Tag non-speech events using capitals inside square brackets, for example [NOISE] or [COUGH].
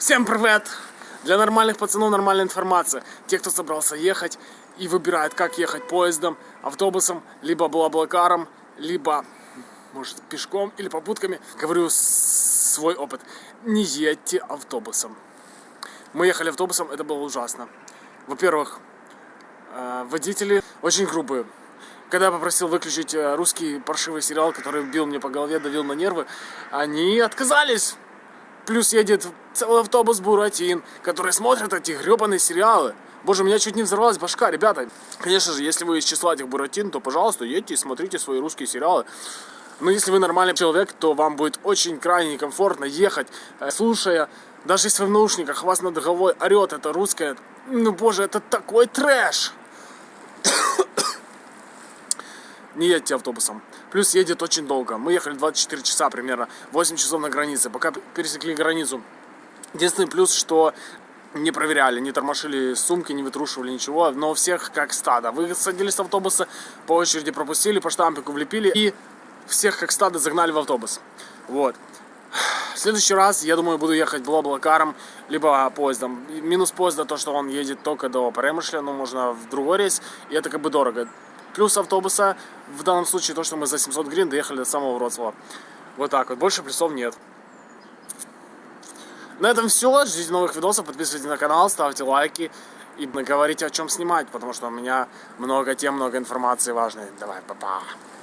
Всем привет! Для нормальных пацанов нормальная информация. Те, кто собрался ехать и выбирает, как ехать поездом, автобусом, либо блаблакаром, либо, может, пешком или попутками, говорю свой опыт. Не едьте автобусом. Мы ехали автобусом, это было ужасно. Во-первых, э, водители очень грубые. Когда я попросил выключить э, русский паршивый сериал, который бил мне по голове, давил на нервы, они отказались. Плюс едет целый автобус Буратин, который смотрит эти гребаные сериалы. Боже, у меня чуть не взорвалась башка, ребята. Конечно же, если вы из числа этих Буратин, то, пожалуйста, едьте и смотрите свои русские сериалы. Но если вы нормальный человек, то вам будет очень крайне некомфортно ехать, э, слушая, даже если в наушниках, вас над головой орет это русское. Ну, боже, это такой трэш! [COUGHS] не едьте автобусом. Плюс едет очень долго. Мы ехали 24 часа примерно, 8 часов на границе. Пока пересекли границу. Единственный плюс, что не проверяли, не тормошили сумки, не вытрушивали ничего, но всех как стадо. Вы садились в автобусы, по очереди пропустили, по штампику влепили и всех как стадо загнали в автобус. Вот. В следующий раз, я думаю, буду ехать блаблакаром, либо поездом. Минус поезда то, что он едет только до Перемышля, но можно в другой рейс, и это как бы дорого. Плюс автобуса, в данном случае то, что мы за 700 гривен доехали до самого Вроцлава. Вот так вот, больше плюсов нет. На этом все, ждите новых видосов, подписывайтесь на канал, ставьте лайки и говорите о чем снимать, потому что у меня много тем, много информации важной. Давай, папа. -па.